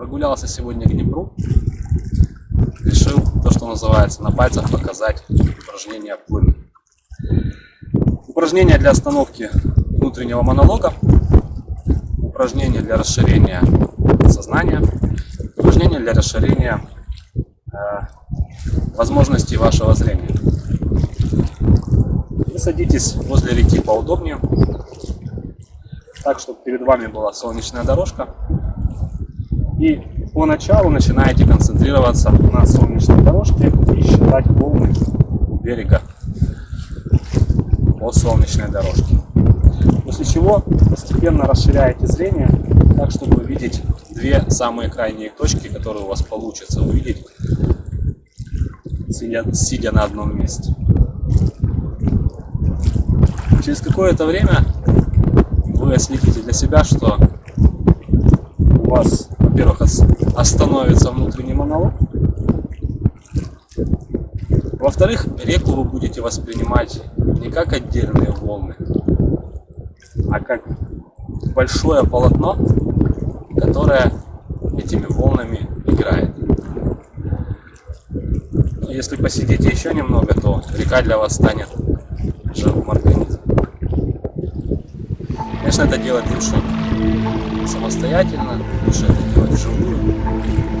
прогулялся сегодня к Днепру. Решил то, что называется, на пальцах показать упражнение плыны. Упражнение для остановки внутреннего монолога, упражнение для расширения сознания, упражнение для расширения э, возможностей вашего зрения. Вы садитесь возле реки поудобнее, так, чтобы перед вами была солнечная дорожка. И поначалу начинаете концентрироваться на солнечной дорожке и считать волны берега по солнечной дорожке. После чего постепенно расширяете зрение, так чтобы увидеть две самые крайние точки, которые у вас получится увидеть, сидя, сидя на одном месте. Через какое-то время вы следите для себя, что у вас, во-первых, остановится внутренний монолог, во-вторых, реку вы будете воспринимать не как отдельные волны, а как большое полотно, которое этими волнами играет. Если посидите еще немного, то река для вас станет живым организмом. Конечно, это делать лучше самостоятельно, лучше это делать 什么